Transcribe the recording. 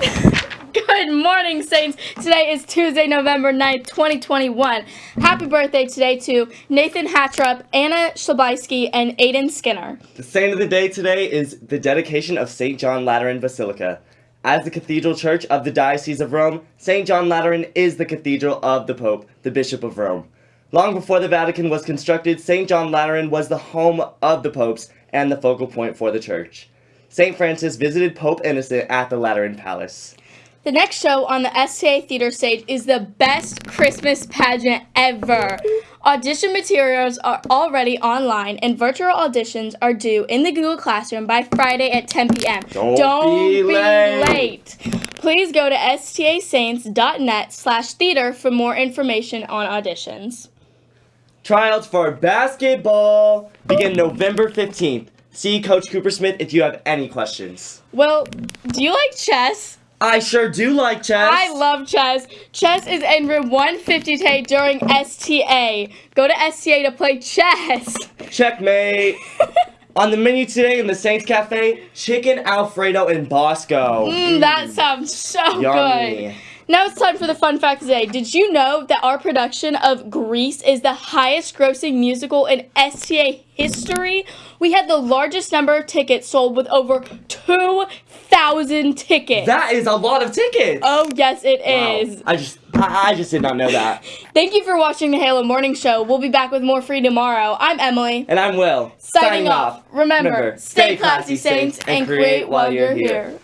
Good morning, Saints. Today is Tuesday, November 9th, 2021. Happy birthday today to Nathan Hatrup, Anna Shlabisky, and Aiden Skinner. The saint of the day today is the dedication of St. John Lateran Basilica. As the cathedral church of the Diocese of Rome, St. John Lateran is the cathedral of the Pope, the Bishop of Rome. Long before the Vatican was constructed, St. John Lateran was the home of the popes and the focal point for the church. St. Francis visited Pope Innocent at the Lateran Palace. The next show on the STA Theater stage is the best Christmas pageant ever. Audition materials are already online and virtual auditions are due in the Google Classroom by Friday at 10 p.m. Don't be late. late. Please go to stasaints.net slash theater for more information on auditions. Tryouts for basketball begin November 15th. See Coach Cooper Smith if you have any questions. Well, do you like chess? I sure do like chess. I love chess. Chess is in room 150 today during STA. Go to STA to play chess. Checkmate. On the menu today in the Saints Cafe, chicken Alfredo and Bosco. Mm, that sounds so Yummy. good. Now it's time for the fun fact today. Did you know that our production of Grease is the highest grossing musical in STA history? We had the largest number of tickets sold with over 2,000 tickets. That is a lot of tickets. oh, yes, it Wow. is. I just, I, I just did not know that. Thank you for watching the Halo Morning Show. We'll be back with more free tomorrow. I'm Emily. And I'm Will. Signing off. Remember, stay classy, Saints, and create while you're here.